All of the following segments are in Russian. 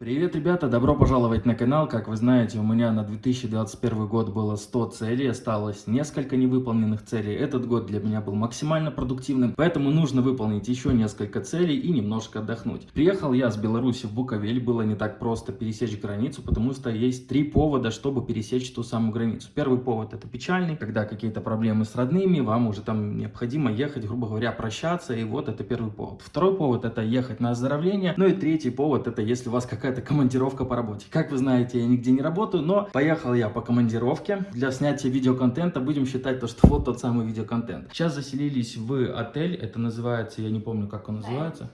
Привет, ребята! Добро пожаловать на канал. Как вы знаете, у меня на 2021 год было 100 целей, осталось несколько невыполненных целей. Этот год для меня был максимально продуктивным, поэтому нужно выполнить еще несколько целей и немножко отдохнуть. Приехал я с Беларуси в Буковель, было не так просто пересечь границу, потому что есть три повода, чтобы пересечь ту самую границу. Первый повод это печальный, когда какие-то проблемы с родными, вам уже там необходимо ехать, грубо говоря, прощаться, и вот это первый повод. Второй повод это ехать на оздоровление, ну и третий повод это если у вас какая какая-то командировка по работе. Как вы знаете, я нигде не работаю, но поехал я по командировке. Для снятия видеоконтента будем считать то, что вот тот самый видеоконтент. Сейчас заселились в отель, это называется, я не помню, как он называется.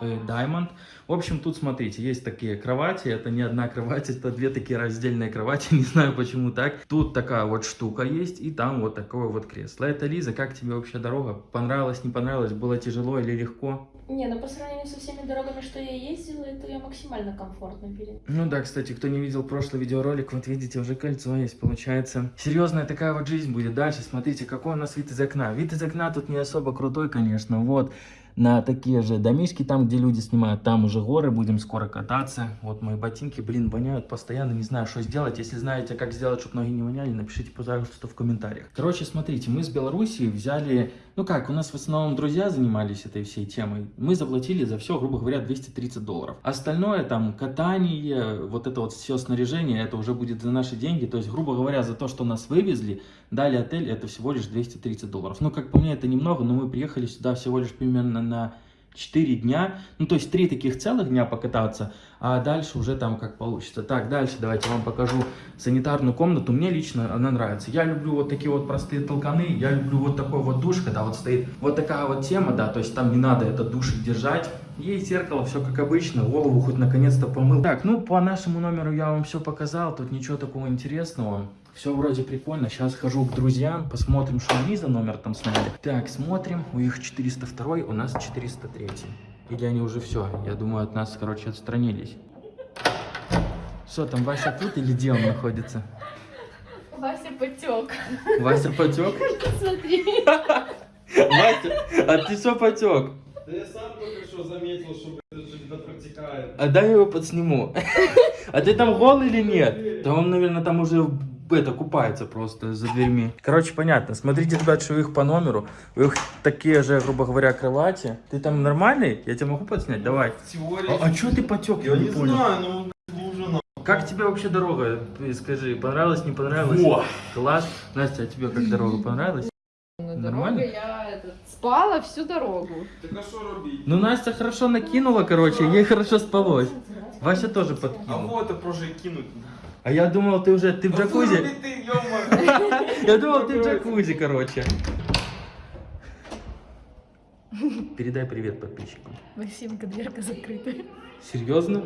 Э, Diamond. В общем, тут смотрите, есть такие кровати, это не одна кровать, это две такие раздельные кровати, не знаю почему так. Тут такая вот штука есть, и там вот такое вот кресло. Это Лиза, как тебе вообще дорога? Понравилось, не понравилось, было тяжело или легко? Не, ну по сравнению со всеми дорогами, что я ездила, это я максимально комфортно перед. Ну да, кстати, кто не видел прошлый видеоролик, вот видите, уже кольцо есть, получается. Серьезная такая вот жизнь будет дальше. Смотрите, какой у нас вид из окна. Вид из окна тут не особо крутой, конечно, вот на такие же домишки, там, где люди снимают, там уже горы, будем скоро кататься. Вот мои ботинки, блин, воняют постоянно, не знаю, что сделать. Если знаете, как сделать, чтобы ноги не воняли, напишите, пожалуйста, в комментариях. Короче, смотрите, мы с Белоруссии взяли, ну как, у нас в основном друзья занимались этой всей темой. Мы заплатили за все, грубо говоря, 230 долларов. Остальное, там, катание, вот это вот все снаряжение, это уже будет за наши деньги. То есть, грубо говоря, за то, что нас вывезли, дали отель, это всего лишь 230 долларов. Ну, как по мне, это немного, но мы приехали сюда всего лишь примерно на 4 дня, ну то есть 3 таких целых дня покататься, а дальше уже там как получится. Так, дальше давайте вам покажу санитарную комнату, мне лично она нравится. Я люблю вот такие вот простые толканы, я люблю вот такой вот душ, когда вот стоит вот такая вот тема, да, то есть там не надо этот душик держать. Есть зеркало, все как обычно, голову хоть наконец-то помыл. Так, ну по нашему номеру я вам все показал, тут ничего такого интересного. Все вроде прикольно. Сейчас хожу к друзьям, посмотрим, что они за номер там сняли. Так, смотрим. У них 402, у нас 403. Или они уже все? Я думаю, от нас, короче, отстранились. Что там, Вася тут или где он находится? Вася потек. Вася потек? Смотри. Вася, а ты что потек? Да я сам только что заметил, что это протекает. А дай я его подсниму. А ты там голый или нет? Да он, наверное, там уже это купается просто за дверьми. Короче, понятно. Смотрите, ребят, что их по номеру. У их такие же, грубо говоря, кровати. Ты там нормальный? Я тебя могу подснять? Давай. Теория. А, а что ты потек? Я не понял. знаю, ну Как тебе вообще дорога? Скажи, понравилось, не понравилось? Во! Класс. Настя, а тебе как дорога понравилась? На Нормально? дороге я этот, спала всю дорогу. Так а что робить? Ну, Настя хорошо накинула, короче, ей хорошо спалось. Вася тоже А подкинул. вот это просто кинуть. А я думал, ты уже, ты в Да джакузи. выруби ты, ё-моё. Я думал, ты в джакузи, короче. Передай привет подписчикам. Максимка, дверка закрыта. Серьезно?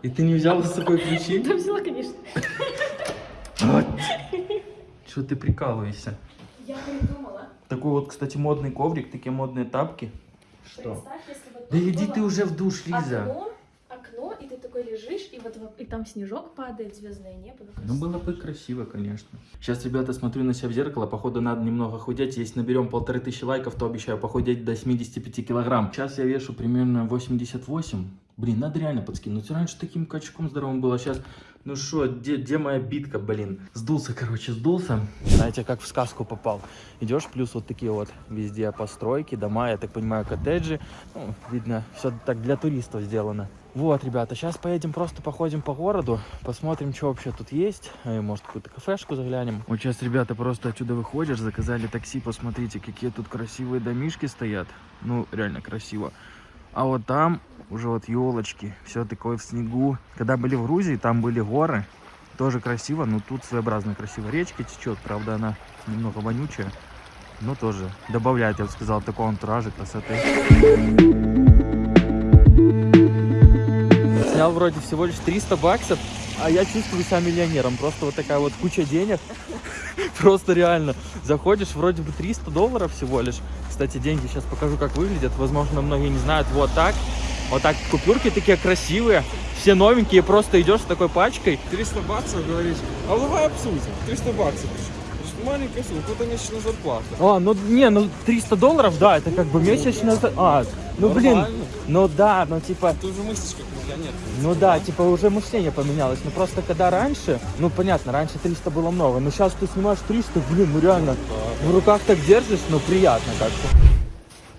И ты не взял с собой ключи? Да взяла, конечно. Что ты прикалываешься? Я придумала. Такой вот, кстати, модный коврик, такие модные тапки. Что? Представь, если вот Да иди ты уже в душ, Лиза. Окно, окно, и ты такой лежишь, и вот во- и там снежок падает, звездное небо. Ну, было бы красиво, конечно. Сейчас, ребята, смотрю на себя в зеркало. Походу, надо немного худеть. Если наберем полторы тысячи лайков, то обещаю похудеть до 75 килограмм. Сейчас я вешу примерно 88. Блин, надо реально подскинуть. Раньше таким качком здоровым было, сейчас... Ну что, где, где моя битка, блин? Сдулся, короче, сдулся. Знаете, как в сказку попал. Идешь, плюс вот такие вот везде постройки, дома, я так понимаю, коттеджи. Ну, видно, все так для туристов сделано. Вот, ребята, сейчас поедем просто походим по городу, посмотрим, что вообще тут есть. Э, Может, какую-то кафешку заглянем. Вот сейчас, ребята, просто отсюда выходишь, заказали такси, посмотрите, какие тут красивые домишки стоят. Ну, реально красиво. А вот там уже вот елочки, все такое в снегу. Когда были в Грузии, там были горы, тоже красиво, но тут своеобразно красиво. Речка течет, правда, она немного вонючая, но тоже добавляет, я бы сказал, такого антуража, красоты. Снял вроде всего лишь 300 баксов, а я чувствую себя миллионером. Просто вот такая вот куча денег. Просто реально. Заходишь, вроде бы 300 долларов всего лишь. Кстати, деньги сейчас покажу, как выглядят. Возможно, многие не знают. Вот так. Вот так. Купюрки такие красивые. Все новенькие. Просто идешь с такой пачкой. 300 баксов, говоришь. А давай обсудим. 300 баксов. маленькая сумма, это месячная зарплата. А, ну не, ну 300 долларов, да, это как бы месячная... за- А, ну блин, Нормально. ну да, ну типа... Ты уже мыслишь как миллионер. Ну да, типа уже мышление поменялось. Ну просто когда раньше, ну понятно, раньше 300 было много, но сейчас ты снимаешь 300, блин, ну реально, в руках так держишь, ну приятно как-то.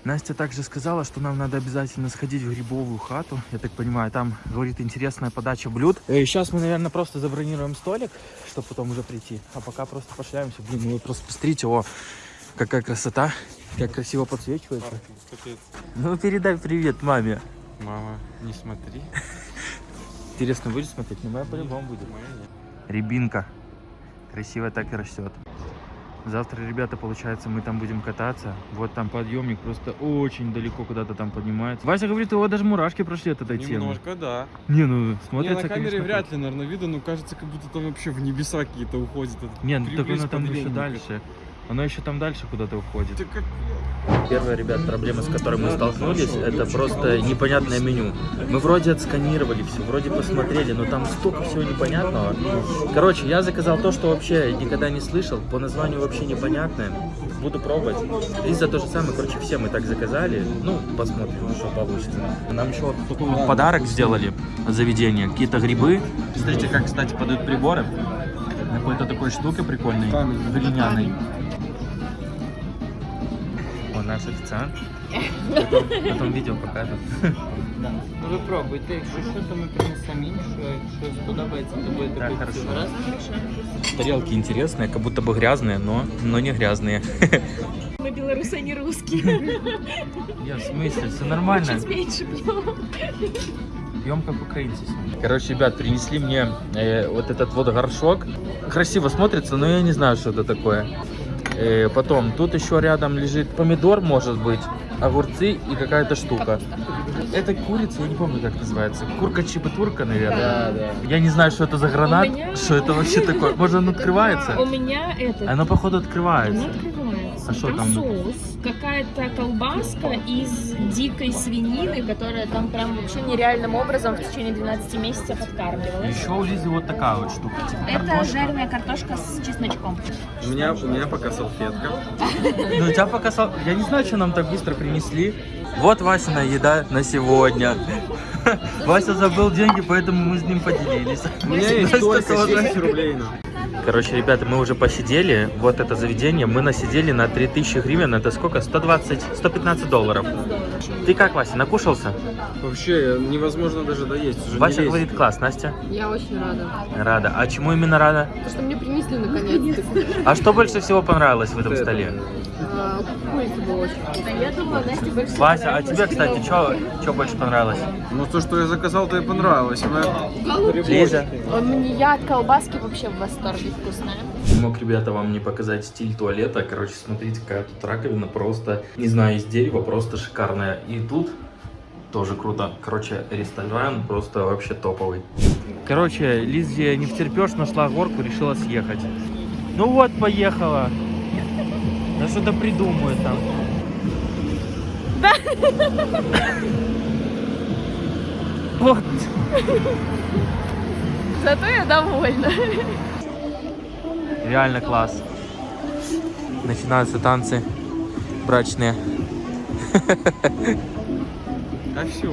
Настя также сказала, что нам надо обязательно сходить в грибовую хату. Я так понимаю, там, говорит, интересная подача блюд. сейчас мы, наверное, просто забронируем столик, чтобы потом уже прийти. А пока просто пошляемся. Блин, ну вы просто посмотрите, о, какая красота, как красиво подсвечивается. Ну передай привет маме. Мама, не смотри. Интересно, будет смотреть? Ну, моя по-любому будет. Рябинка. Красиво так и растет. Завтра, ребята, получается, мы там будем кататься. Вот там подъемник просто очень далеко куда-то там поднимается. Вася говорит, его даже мурашки прошли от этой темы. Немножко, да. Не, ну Не, смотрится, на камере конечно, вряд ли, наверное, видно, но кажется, как будто там вообще в небеса какие-то уходят. круто. Не, ну так оно там еще дальше. Оно еще там дальше куда-то уходит. Первая, ребят, проблема, с которой мы столкнулись, это просто непонятное меню. Мы вроде отсканировали все, вроде посмотрели, но там столько всего непонятного. Короче, я заказал то, что вообще никогда не слышал, по названию вообще непонятное. Буду пробовать. Лиза то же самое, короче, все мы так заказали. Ну, посмотрим, что получится. Нам еще вот такой вот подарок сделали от заведения. Какие-то грибы. Смотрите, как, кстати, подают приборы. Какой-то такой штукой прикольной, глиняной. Наш официант. Потом, потом видео покажет. Да. Ну ви пробуйте, якщо що, то ми принесемо а якщо сподобається, то будете Так, хорошо. Раз. Тарелки интересные, как будто бы грязные, но, но не грязные. Мы белорусы, а не русские. Я в смысле, все нормально. Чуть меньше пьем. Пьем как украинцы. Короче, ребят, принесли мне э, вот этот вот горшок. Красиво смотрится, но я не знаю, что это такое. Э, потом, тут еще рядом лежит помидор, может быть, огурцы и какая-то штука. Это курица, я не помню, как называется. Курка чипатурка, наверное. Да, да. Я не знаю, что это за гранат, меня- что это вообще такое. Может, он открывается? У меня это... Оно, походу, Оно открывается. А что там? соус, какая-то колбаска из дикой свинины, которая там прям вообще нереальным образом в течение 12 месяцев откармливалась. Еще у Лизы вот такая вот штука. типа Это картошка. жареная картошка с чесночком. У меня, у меня пока салфетка. Ну, у тебя пока... сал- Я не знаю, что нам так быстро принесли. Вот Васина еда на сегодня. Вася забыл деньги, поэтому мы с ним поделились. У меня есть только тоже. 10 рублей. Короче, ребята, мы уже посидели. Вот это заведение. Мы насидели на 3000 гривен. Это сколько? 120, 115 долларов. Ты как, Вася, накушался? Вообще невозможно даже доесть. Уже Вася говорит, класс. Настя? Я очень рада. Рада. А чему именно рада? То, что мне принесли наконец-то. А что больше всего понравилось в этом столе? А, Курица была очень вкусная. А я думала, Настя больше всего Вася, а тебе, кстати, что больше понравилось? Ну то, что я заказал, то и понравилось. Лиза? У меня я от колбаски вообще в восторге вкусная. Не мог, ребята, вам не показать стиль туалета. Короче, смотрите, какая тут раковина просто, не знаю, из дерева, просто шикарная. И тут тоже круто. Короче, ресторан просто вообще топовый. Короче, Лизия не втерпешь, нашла горку, решила съехать. Ну вот, поехала. Да что-то придумают там. Вот. Зато я довольна. Реально класс. Начинаются танцы брачные. А все.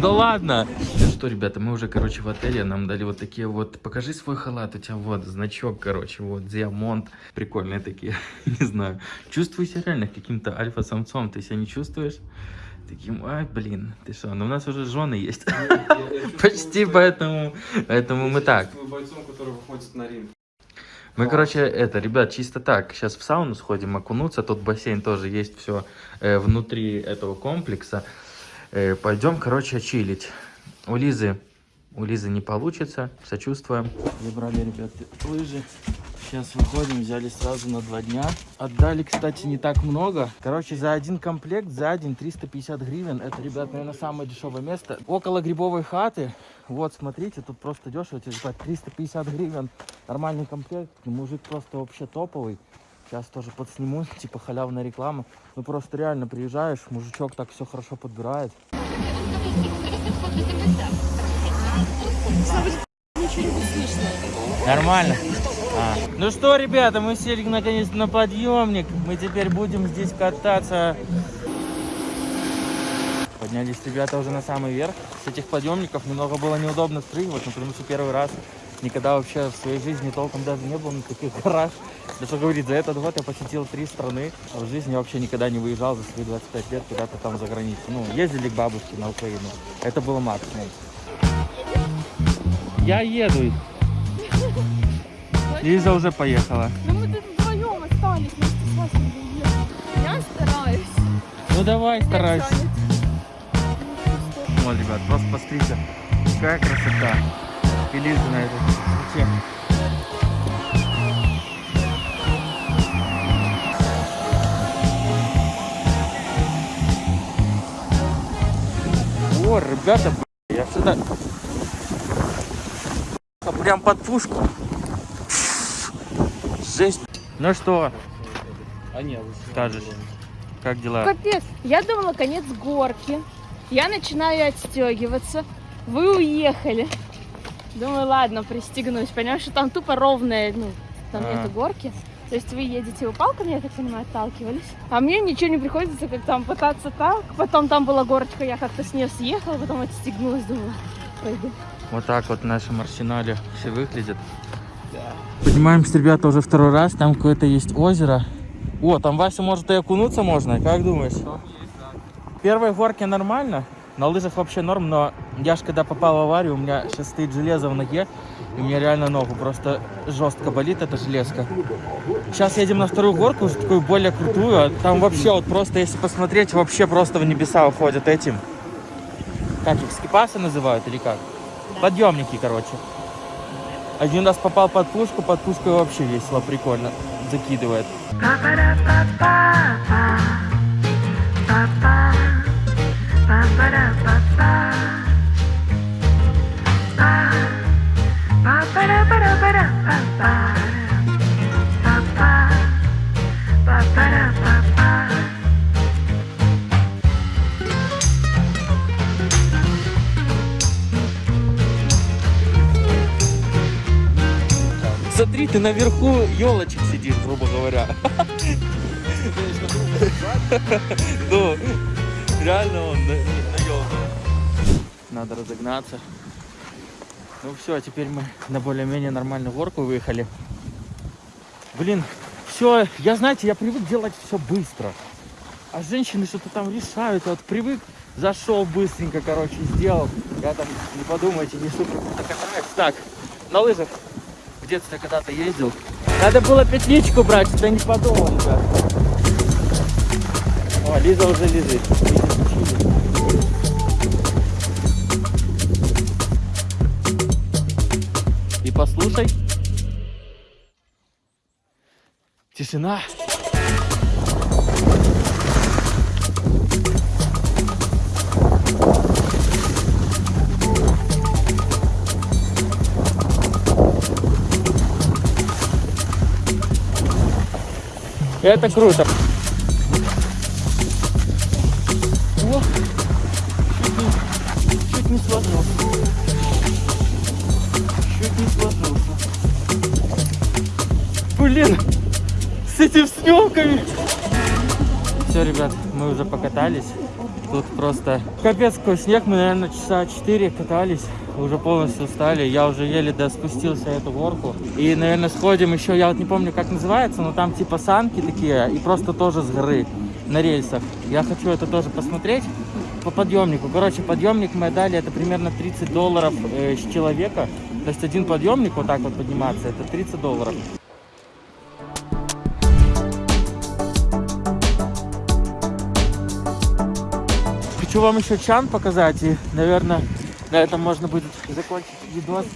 Да ладно. Ну что, ребята, мы уже, короче, в отеле. Нам дали вот такие вот... Покажи свой халат. У тебя вот значок, короче, вот, диамонт. Прикольные такие. не знаю. Чувствую себя реально каким-то альфа-самцом. Ты себя не чувствуешь? Таким, ай, блин, ты что? Ну, у нас уже жены есть. Почти, поэтому, поэтому мы так. бойцом, который выходит на ринг. Мы, короче, это, ребят, чисто так. Сейчас в сауну сходим окунуться. Тут бассейн тоже есть все внутри этого комплекса. Э, пойдем, короче, чилить. У Лизы, у Лизы не получится. Сочувствуем. Забрали, ребят, лыжи. Сейчас выходим, взяли сразу на два дня. Отдали, кстати, не так много. Короче, за один комплект, за день 350 гривен. Это, ребят, наверное, самое дешевое место. Около грибовой хаты. Вот, смотрите, тут просто дешево. Типа 350 гривен. Нормальный комплект. Мужик просто вообще топовый. Сейчас тоже подсниму, типа халявная реклама. Ну просто реально приезжаешь, мужичок так все хорошо подбирает. Нормально. А. Ну что, ребята, мы сели наконец на подъемник. Мы теперь будем здесь кататься. Поднялись ребята уже на самый верх. С этих подъемников немного было неудобно спрыгивать, но потому что первый раз никогда вообще в своей жизни толком даже не был на таких горах. Да что говорить, за этот год я посетил три страны, а в жизни вообще никогда не выезжал за свои 25 лет куда-то там за границу. Ну, ездили к бабушке на Украину. Это было максимум. Я еду. Лиза уже поехала. Ну мы тут вдвоем остались вместе с Васей Я стараюсь. Ну давай, старайся. Вот, ребят, просто посмотрите, какая красота. И Лиза на этой высоте. О, ребята, я сюда прям под пушку. Жесть. Ну что, А ні, скажешь, как дела? Капец, я думала, конец горки. Я начинаю отстегиваться. Вы уехали. Думаю, ладно, пристегнусь. Понимаешь, что там тупо ровная, ну, там А. нету горки. То есть вы едете вы палками, я так понимаю, отталкивались. А мне ничего не приходится, как там пытаться так. Потом там была горочка, я как-то с нее съехала, потом отстегнулась, думала, пойду. Вот так вот в нашем арсенале все выглядит. Поднимаемся, ребята, уже второй раз. Там какое-то есть озеро. О, там Вася может и окунуться можно. Как думаешь? Первой горке нормально. На лыжах вообще норм, но я ж когда попал в аварию, у меня сейчас стоит железо в ноге, и у меня реально ногу просто жестко болит эта железка. Сейчас едем на вторую горку, уже такую более крутую, а там вообще вот просто, если посмотреть, вообще просто в небеса уходят этим. Как их, скипасы называют или как? Подъемники, короче. Один раз попал под пушку, под пушкой вообще весело, прикольно. Закидывает. Грубо говоря. Ну, реально он на, елке. Надо разогнаться. Ну все, теперь мы на более-менее нормальную горку выехали. Блин, все, я, знаете, я привык делать все быстро. А женщины что-то там решают. Вот привык, зашел быстренько, короче, сделал. Я там, не подумайте, не супер. Так, на лыжах в детстве когда-то ездил. Надо было петличку брать, что не подумал, ребят. О, Лиза уже лежит. И послушай. Тишина. Это круто. О, чуть не, чуть не сложился. Чуть не сложился. Блин, с этими съемками. Все, ребят, мы уже покатались. Тут просто капец какой снег. Мы, наверное, часа 4 катались. Уже полностью устали. Я уже еле спустился эту горку. И, наверное, сходим еще, я вот не помню, как называется, но там типа санки такие. И просто тоже с горы на рельсах. Я хочу это тоже посмотреть по подъемнику. Короче, подъемник мы дали, это примерно 30 долларов э, с человека. То есть один подъемник вот так вот подниматься, это 30 долларов. Хочу вам еще чан показать, и, наверное, на этом можно будет закончить видос.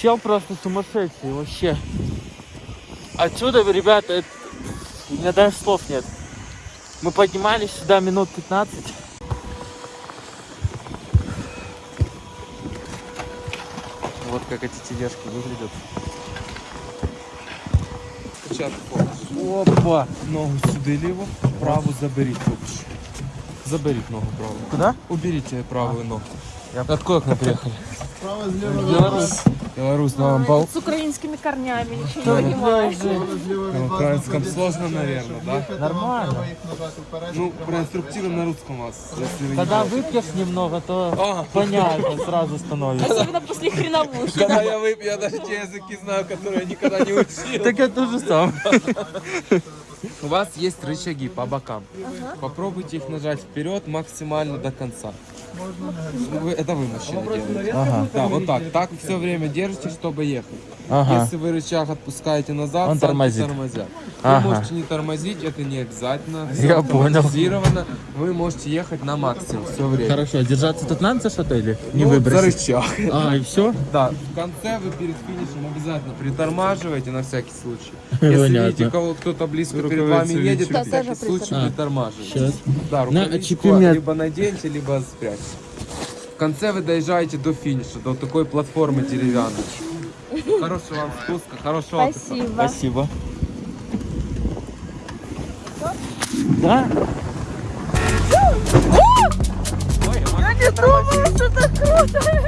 Чел просто сумасшедший, вообще. Отсюда, ребята, это- у меня даже слов нет. Мы поднимались сюда минут 15. Вот как эти тележки выглядят. Опа! Ногу сюди ліво, праву заберіть. Заберіть ногу праву. Куда? Уберите правую ногу. А откуда к нам приехали? Белорус. Белорус на вам пол. С украинскими корнями, ничего не понимаешь. На украинском сложно, наверное, да? Нормально. Ну, проинструктируем на русском вас, если вы не Когда выпьешь немного, то понятно сразу становится. Особенно после хреновушки. Когда я выпью, я даже те языки знаю, которые я никогда не учил. Так это же сам. У вас есть рычаги по бокам. Попробуйте их нажать вперед максимально до конца. Это вы, мужчина, делаете. Ага. Да, вот так. Так все время держите, чтобы ехать. Ага. Если вы рычаг отпускаете назад, Он сам тормозит. тормозят. Ага. Вы можете не тормозить, это не обязательно. Я Всё понял. Вы можете ехать на максимум все время. Хорошо, держаться тут надо за что-то или не Ну, за выбросить? рычаг. А, и все? Да, в конце вы перед финишем обязательно притормаживаете на всякий случай. Если Понятно. видите, кого кто-то близко перед вами едет, на всякий случай А, притормаживайте. Сейчас. Да, На, рукавичку либо наденьте, либо спрячьте. В конце вы доезжаете до финиша, до такой платформы деревянной. Хорошего вам спуска, хорошего отдыха. Спасибо. Спасибо. Да? Я не думала, что так круто.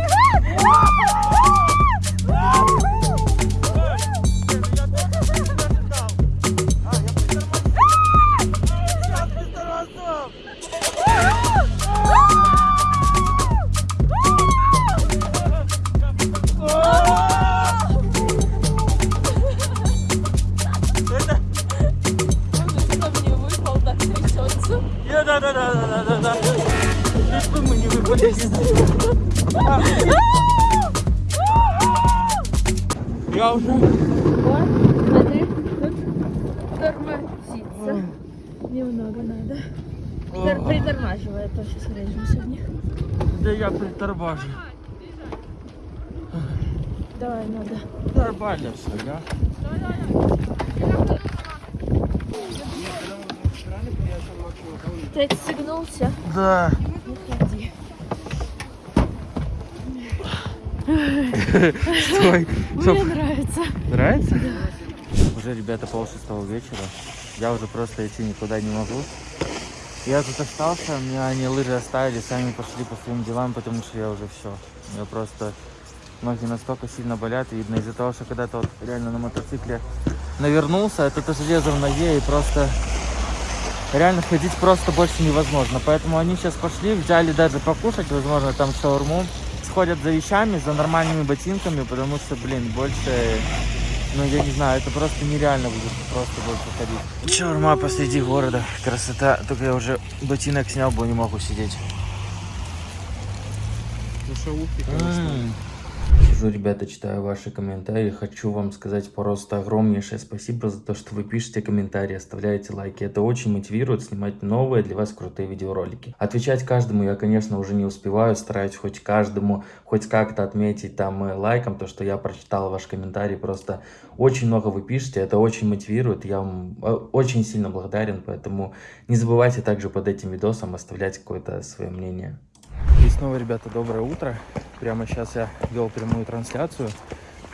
Я уже... Вот, смотри, тут тормозится. Немного надо. Притор- Притормаживай, а то сейчас врежемся в них. Да я приторбажу. Давай, надо. Нормально все, да? Ты отстегнулся? Да. Мне нравится. Нравится? Уже, ребята, пол шестого вечера. Я уже просто идти никуда не могу. Я тут остался, меня они лыжи оставили, сами пошли по своим делам, потому что я уже все. У меня просто ноги настолько сильно болят, видно, из-за того, что когда-то вот реально на мотоцикле навернулся, это то железо в ноге и просто реально ходить просто больше невозможно. Поэтому они сейчас пошли, взяли даже покушать, возможно, там шаурму. Сходят за вещами, за нормальными ботинками, потому что, блин, больше ну, я не знаю, это просто нереально будет просто больше ходить. Шаурма посреди города. Красота. Только я уже ботинок снял, бо не могу сидеть. Ну, шаурки, конечно. Сижу, ребята, читаю ваши комментарии. Хочу вам сказать просто огромнейшее спасибо за то, что вы пишете комментарии, оставляете лайки. Это очень мотивирует снимать новые для вас крутые видеоролики. Отвечать каждому я, конечно, уже не успеваю. Стараюсь хоть каждому, хоть как-то отметить там лайком то, что я прочитал ваш комментарий. Просто очень много вы пишете, это очень мотивирует. Я вам э, очень сильно благодарен, поэтому не забывайте также под этим видосом оставлять какое-то свое мнение. И снова, ребята, доброе утро. Прямо сейчас я вел прямую трансляцию.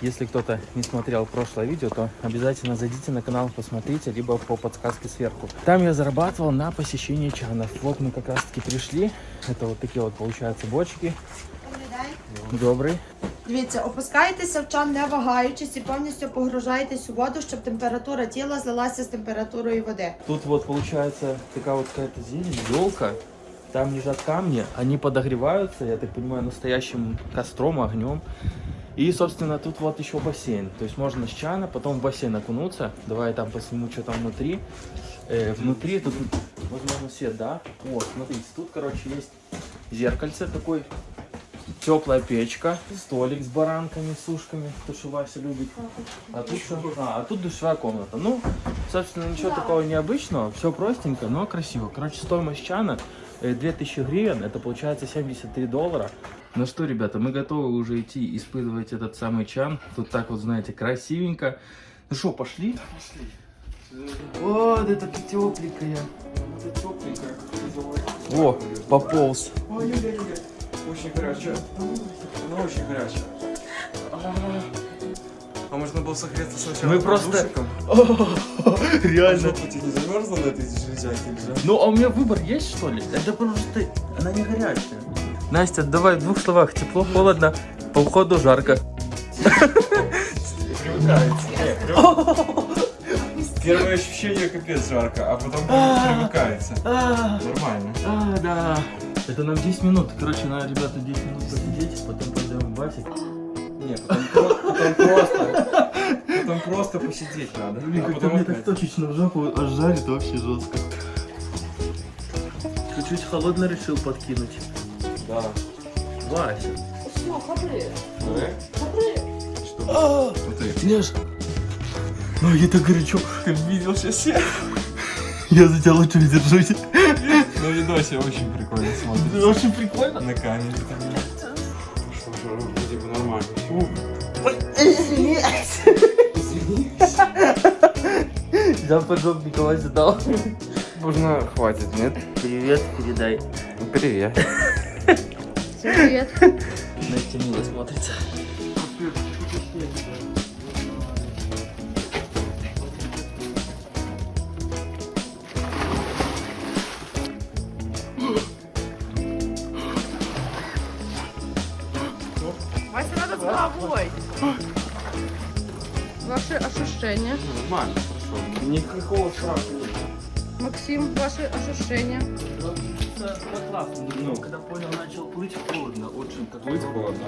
Если кто-то не смотрел прошлое видео, то обязательно зайдите на канал, посмотрите, либо по подсказке сверху. Там я зарабатывал на посещении чанов. Вот мы как раз таки пришли. Это вот такие вот, получаются, бочки. Добрый. Дивіться, опускаєтеся в чан, не вагаючись, і повністю погружаєтесь у воду, щоб температура тіла злилася з температурою води. Тут вот получается такая вот какая-то зелень, елка. Там лежат камни, они подогреваются, я так понимаю, настоящим костром, огнем. И, собственно, тут вот еще бассейн. То есть можно с чана, потом в бассейн окунуться. Давай я там посниму, что там внутри. Э, внутри тут, возможно, свет, да? Вот, смотрите, тут, короче, есть зеркальце такой, теплая печка, столик с баранками, с ушками, то, что Вася любит. А тут, что? А, а тут душевая комната. Ну, собственно, ничего такого необычного, все простенько, но красиво. Короче, стоимость чана 2000 гривен, это получается 73 доллара. Ну что, ребята, мы готовы уже идти испытывать этот самый чан. Тут так вот, знаете, красивенько. Ну что, пошли? Пошли. Вот это тепленькая. Это тепленькая. О, пополз. Очень горячая. Она очень горячая. А можно было согреться сначала Мы просто-? Реально. Тебе не замерзла на этой железяке или же? Ну, а у меня выбор есть, что ли? Это просто... Она не горячая. Настя, давай в двух словах. Тепло, холодно. по входу жарко. Первое ощущение капец жарко, а потом привыкается. А, Нормально. а, да. Это нам 10 минут. Короче, надо, ребята, 10 минут посидеть, потом пойдем в басик. Не, потом, потом просто. Потом просто посидеть надо. Блин, а потом мне так точечно в жопу аж жарит вообще жестко. Чуть-чуть холодно решил подкинуть. Да. Вася. Что? Смотри. Леш. Ноги так горячо. Ты видел сейчас я? Я за тебя лучше держусь. На видосе очень прикольно смотрится. Очень прикольно. На камере. Я поджопник Вася дал. Можно хватит, нет? Привет, передай. Привет. Всем привет. Настя мило смотрится. Вася, надо с головой. Ваши ощущения. Нормально, хорошо. Никакого страха нет. Максим, ваши ощущения. Ну, когда понял, начал плыть холодно, очень так. Будет холодно.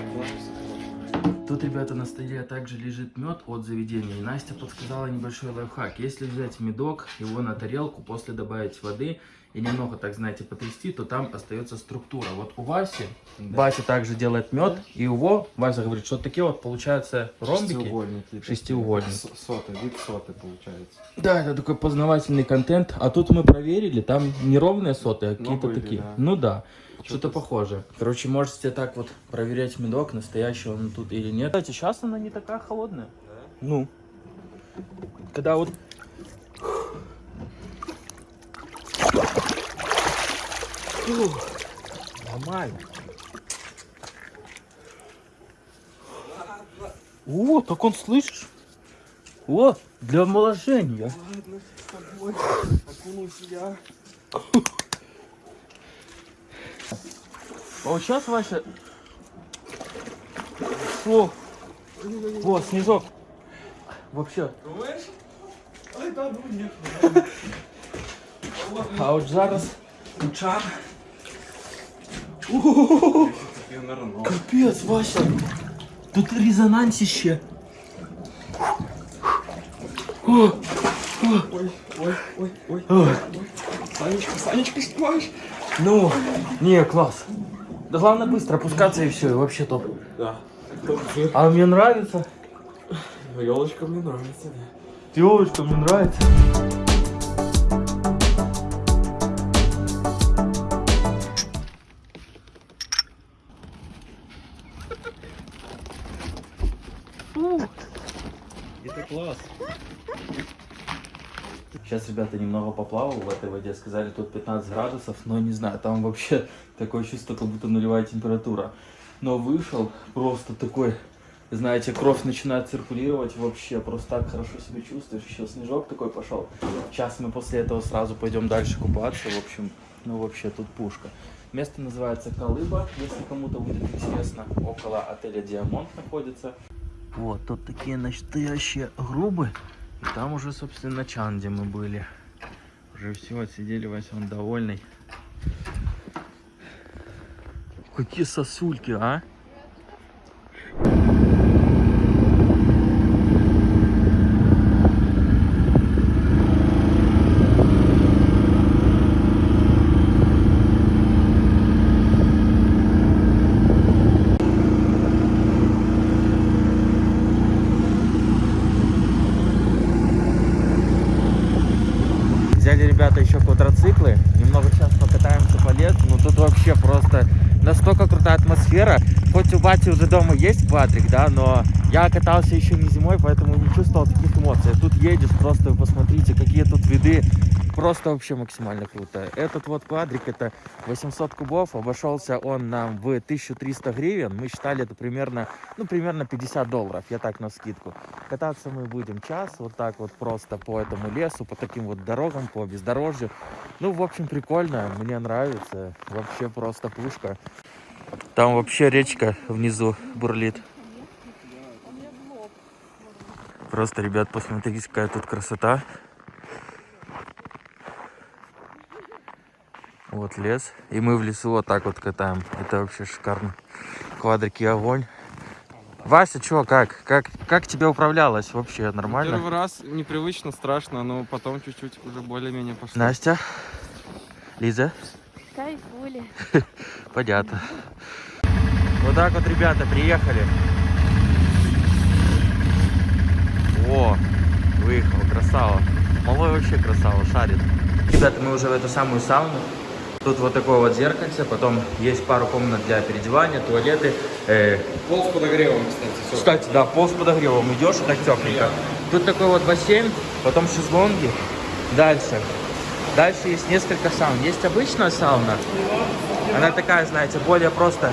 Тут, ребята, на столе также лежит мед от заведения. И Настя подсказала небольшой лайфхак. Если взять медок, его на тарелку, после добавить воды и немного, так знаете, потрясти, то там остается структура. Вот у Васи, Вася также делает мед, и его, Вася говорит, что такие вот получаются ромбики. Шестиугольники. Шестиугольники. Соты, вид соты получается. Да, это такой познавательный контент. А тут мы проверили, там неровные соты, а какие-то такие. да. Ну да, что-то похожее. Короче, можете так вот проверять медок, настоящий он тут или нет. Кстати, сейчас она не такая холодная. Ну. Когда вот... Фух, Нормально. О, так он слышишь? О, для омоложения. А вот сейчас, Вася... О, вот, снежок. Вообще. А от зараз нырнул. Капец, Вася. Тут резонансище. Ой, ой, ой, ой. о. Санечка, Санечка, снимаешь? Ну, не, класс. Да главное быстро опускаться и все, и вообще топ. Да. А мне нравится. Елочка мне нравится, да. Девочка, мне нравится. Сейчас ребята немного поплавал в этой воде. Сказали, тут 15 градусов, но не знаю, там вообще такое чувство, как будто нулевая температура. Но вышел просто такой, знаете, кровь начинает циркулировать вообще, просто так хорошо себя чувствуешь. Еще снежок такой пошел. Сейчас мы после этого сразу пойдем дальше купаться. В общем, ну вообще тут пушка. Место называется Колыба, если кому-то будет интересно. Около отеля Диамонт находится. Вот, тут такие настоящие грубы. И там уже, собственно, на Чанде мы были. Уже все, отсидели, Вася, он довольный. Какие сосульки, а? Взяли ребята еще квадроциклы, немного сейчас покатаемся по лесу, но тут вообще просто настолько крутая атмосфера. Хоть у Бати уже дома есть квадрик, да, но я катался еще не зимой, поэтому не чувствовал таких эмоций. Тут едешь, просто посмотрите, какие тут виды, просто вообще максимально круто. Этот вот квадрик, это 800 кубов, обошелся он нам в 1300 гривен, мы считали это примерно, ну, примерно 50 долларов, я так на скидку. Кататься мы будем час, вот так вот просто по этому лесу, по таким вот дорогам, по бездорожью. Ну, в общем, прикольно, мне нравится, вообще просто пушка. Там вообще речка внизу бурлит. Просто, ребят, посмотрите, какая тут красота. Вот лес. И мы в лесу вот так вот катаем. Это вообще шикарно. Квадрики огонь. Вася, чё, как? Как, как тебе управлялось? Вообще нормально? Первый раз непривычно, страшно, но потом чуть-чуть уже более-менее пошло. Настя? Лиза? Кайфули. Понятно. Вот так вот, ребята, приехали. О, выехал, красава. Малой вообще красава, шарит. Ребята, мы уже в эту самую сауну. Тут вот такое вот зеркальце, потом есть пару комнат для переодевания, туалеты. Э, Пол с подогревом, кстати. всё. кстати, да, пол с подогревом идешь, так тепленько. Тут такой вот бассейн, потом шезлонги. Дальше. Дальше есть несколько саун. Есть обычная сауна. Она такая, знаете, более просто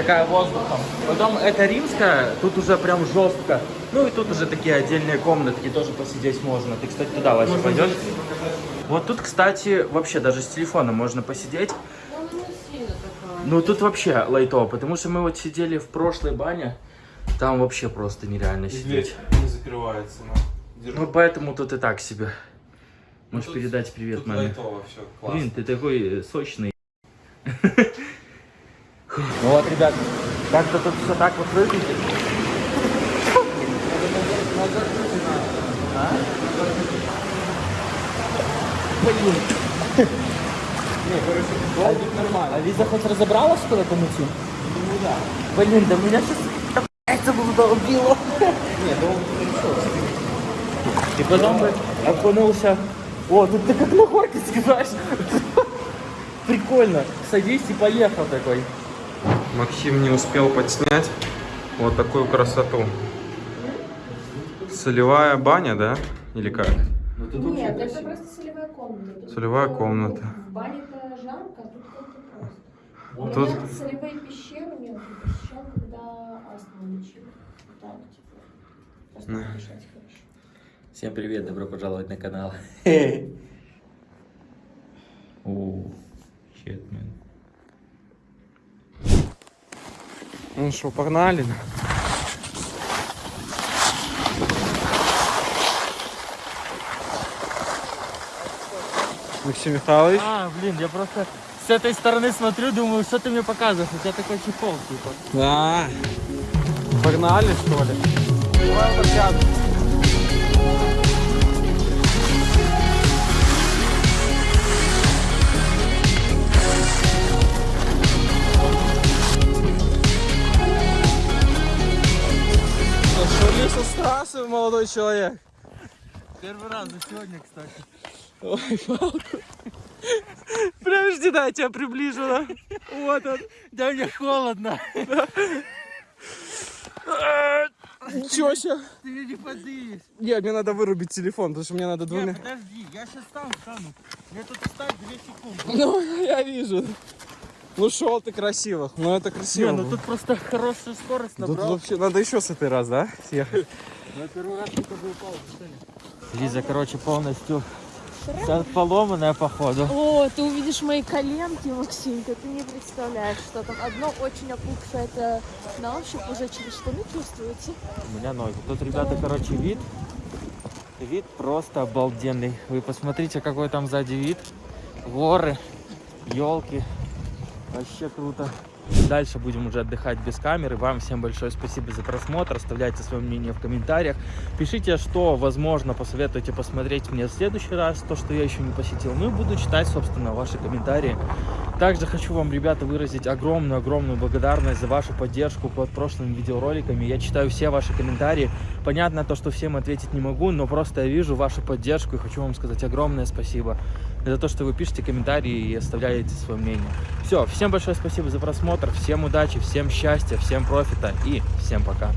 такая воздухом. Потом это римская, тут уже прям жестко. Ну и тут уже такие отдельные комнатки, тоже посидеть можно. Ты, кстати, туда, Вася, пойдешь? Вот тут, кстати, вообще даже с телефона можно посидеть. Ну тут вообще лайтово, потому что мы вот сидели в прошлой бане, там вообще просто нереально сидеть. не закрывается, но... Ну поэтому тут и так себе. Можешь тут- передать привет Тут маме. лайтово все, классно. Блин, ты такой э, сочный. Ну вот, ребят, как-то тут все так вот выглядит. Блин. А, а Лиза хоть разобралась, куда там идти? Ну да. Блин, да меня сейчас это было долбило. Нет, И потом бы окунулся. О, тут ты как на горке сказаешь. Прикольно. Садись и поехал такой. Максим не успел подснять вот такую красоту. Солевая баня, да? Или как? Нет, это просто солевая комната. Тут Солевая комната. В бане-то жарко, а тут как-то просто. У Тут- меня солевые пещеры уже посещал, когда астму лечил. Так, типа. Просто дышать хорошо. Всем привет, добро пожаловать на канал. О, shit, Ну что, погнали? Максим Михайлович. А, блин, я просто с этой стороны смотрю, думаю, что ты мне показываешь? У тебя такой чехол, типа. Да. Погнали, что ли? Давай лесу с трассы, молодой человек? Первый раз за сегодня, кстати. Ой, палку. Подожди, да, я тебя приближу, да? Вот он. Да мне холодно. Ничего себе. Ты не подышь. Нет, мне надо вырубить телефон, потому что мне надо двумя... Подожди, я сейчас там встану. Мне тут встать 2 секунды. Ну, я вижу. Ну, шел ты красиво. Ну, это красиво. Не, ну тут просто хорошая скорость Тут набрал. вообще надо еще с этой раз, да? Съехать. Я первый раз только бы упал, Лиза, короче, полностью поломанная, походу. О, ты увидишь мои коленки, Максимка, ты не представляешь, что там. Одно очень опухшее, это на ощупь уже через штаны чувствуете. У меня ноги. Тут, ребята, короче, вид. Вид просто обалденный. Вы посмотрите, какой там сзади вид. Горы, елки. Вообще круто. Дальше будем уже отдыхать без камеры. Вам всем большое спасибо за просмотр. Оставляйте свое мнение в комментариях. Пишите, что, возможно, посоветуете посмотреть мне в следующий раз, то, что я еще не посетил. Ну и буду читать, собственно, ваши комментарии. Также хочу вам, ребята, выразить огромную-огромную благодарность за вашу поддержку под прошлыми видеороликами. Я читаю все ваши комментарии. Понятно то, что всем ответить не могу, но просто я вижу вашу поддержку и хочу вам сказать огромное спасибо за то, что вы пишете комментарии и оставляете свое мнение. Все, всем большое спасибо за просмотр, всем удачи, всем счастья, всем профита и всем пока.